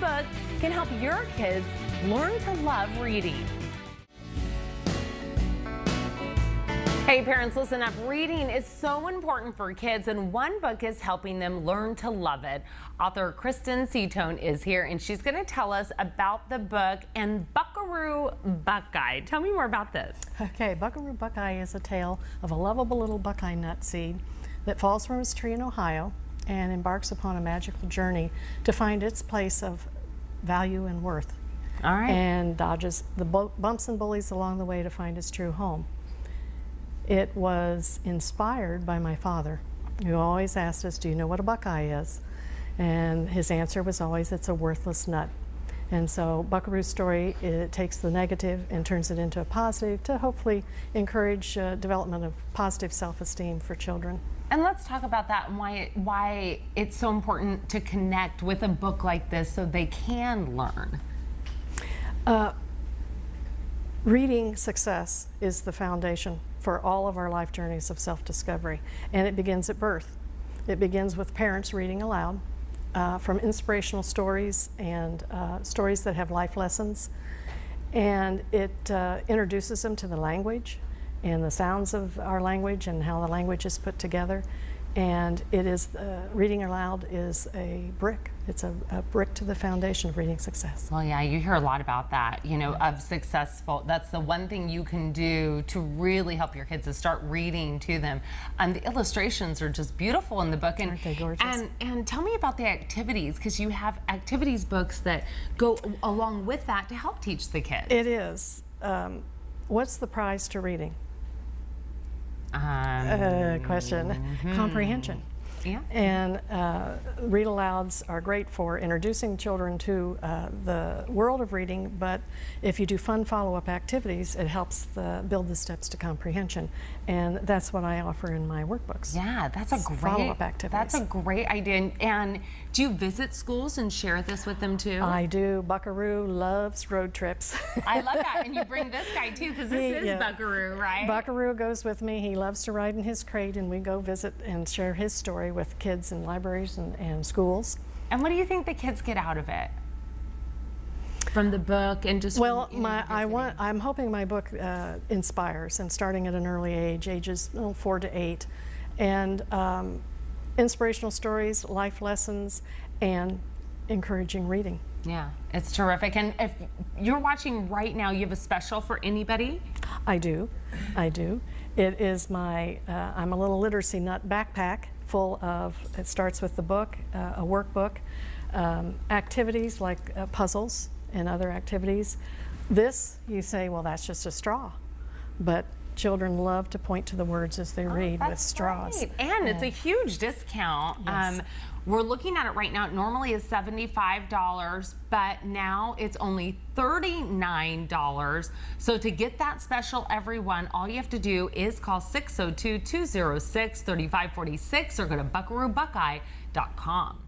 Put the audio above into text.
book can help your kids learn to love reading. Hey parents, listen up. Reading is so important for kids and one book is helping them learn to love it. Author Kristen Seatone is here and she's going to tell us about the book and Buckaroo Buckeye. Tell me more about this. Okay, Buckaroo Buckeye is a tale of a lovable little buckeye nut seed that falls from its tree in Ohio and embarks upon a magical journey to find its place of value and worth. All right. And dodges the bumps and bullies along the way to find its true home. It was inspired by my father, who always asked us, do you know what a buckeye is? And his answer was always, it's a worthless nut. And so Buckaroo's story, it takes the negative and turns it into a positive to hopefully encourage uh, development of positive self-esteem for children. And let's talk about that and why, why it's so important to connect with a book like this so they can learn. Uh, reading success is the foundation for all of our life journeys of self-discovery. And it begins at birth. It begins with parents reading aloud uh, from inspirational stories and uh, stories that have life lessons. And it uh, introduces them to the language and the sounds of our language and how the language is put together and it is uh, reading aloud is a brick. It's a, a, brick to the foundation of reading success. Well yeah you hear a lot about that you know of successful that's the one thing you can do to really help your kids is start reading to them. And the illustrations are just beautiful in the book. And Aren't they gorgeous? and and tell me about the activities because you have activities books that go along with that to help teach the kids. It is. Um, what's the prize to reading um, uh, question. Mm -hmm. Comprehension. Yeah. And uh, read alouds are great for introducing children to uh, the world of reading, but if you do fun follow-up activities, it helps the, build the steps to comprehension. And that's what I offer in my workbooks. Yeah, that's a great follow-up activities. That's a great idea. And, and, do you visit schools and share this with them too? I do. Buckaroo loves road trips. I love that. And you bring this guy too, because this he, is yeah. Buckaroo, right? Buckaroo goes with me. He loves to ride in his crate, and we go visit and share his story with kids in libraries and, and schools. And what do you think the kids get out of it? From the book and just well, from, my I want I'm hoping my book uh, inspires and starting at an early age, ages four to eight, and um, inspirational stories, life lessons, and encouraging reading. Yeah, it's terrific. And if you're watching right now, you have a special for anybody? I do, I do. It is my, uh, I'm a little literacy nut backpack full of, it starts with the book, uh, a workbook, um, activities like uh, puzzles and other activities. This, you say, well, that's just a straw. But children love to point to the words as they oh, read with straws. Right. And yeah. it's a huge discount. Yes. Um, we're looking at it right now. It normally is $75, but now it's only $39. So to get that special, everyone, all you have to do is call 602-206-3546 or go to buckaroobuckeye.com.